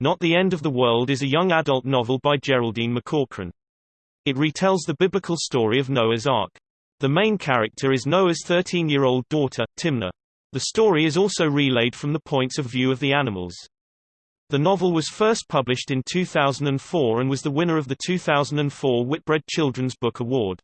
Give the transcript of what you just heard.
Not the End of the World is a young adult novel by Geraldine McCaughrean. It retells the biblical story of Noah's Ark. The main character is Noah's 13-year-old daughter, Timnah. The story is also relayed from the points of view of the animals. The novel was first published in 2004 and was the winner of the 2004 Whitbread Children's Book Award.